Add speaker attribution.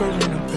Speaker 1: I'm